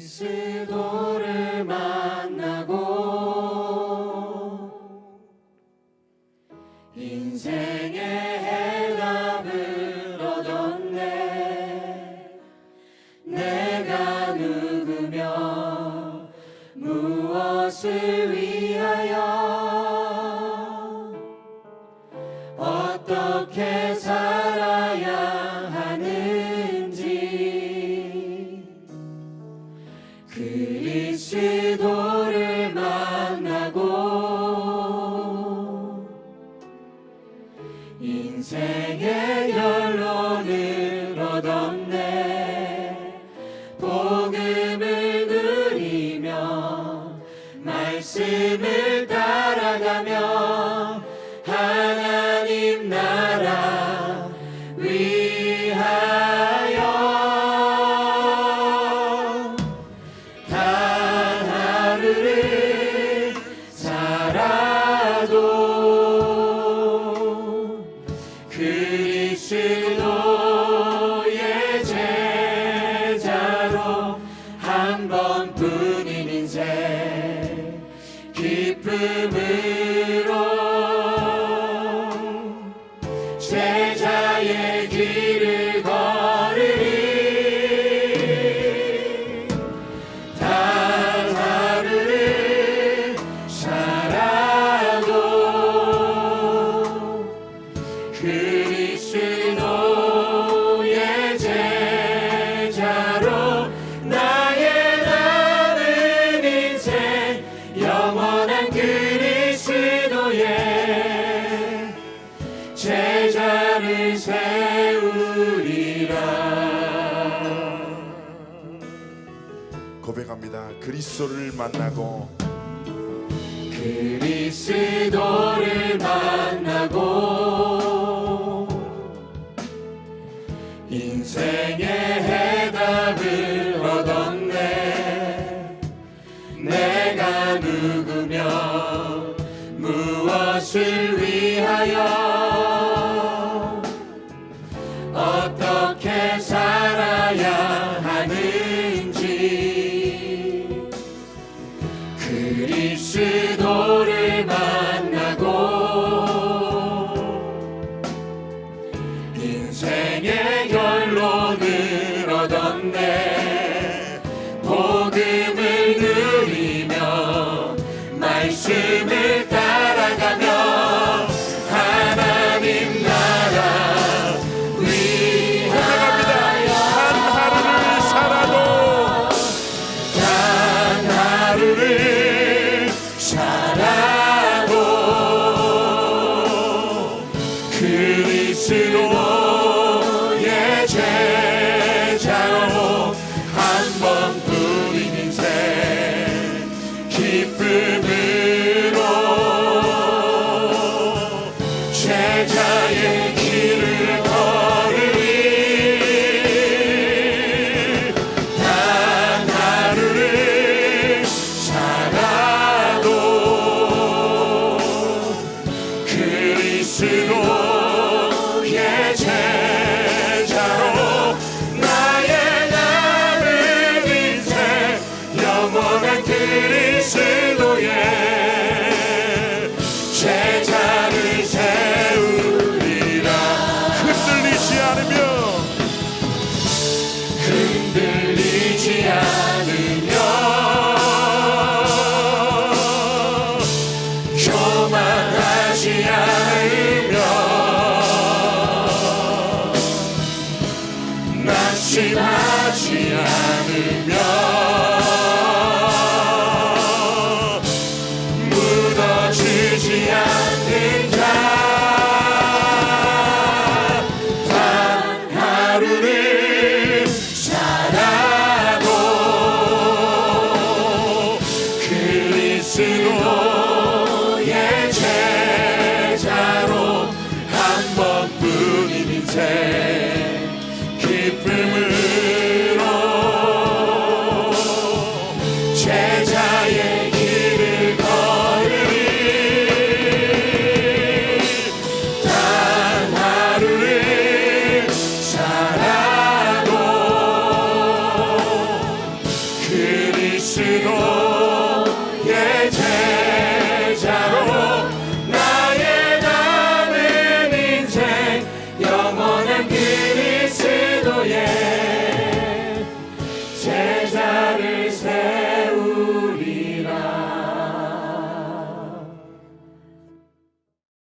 그리스도를 만나고 인생의 해답을 얻었네. 내가 누구며 무엇을 위하 생의 결론을 얻었네. 복음을 누리며 말씀을 따라가며 하나님 나라 위하여. 단 하루를 살아도 뿐인 인생. 기쁨으 고백합니다. 그리스도를 만나고 그리스도를 만나고 인생의 해답을 얻었네 내가 누구며 무엇을 위하여 말씀을 따라가며 하나님 나라 고백합니다. 한 하루를 살아도 단 하루를 살아도 그리스도 낙심하지 않으며 무너지지 않는 자. 단 하루를 살아도 그리스도의 제자로 한 번뿐인 인생 기쁨으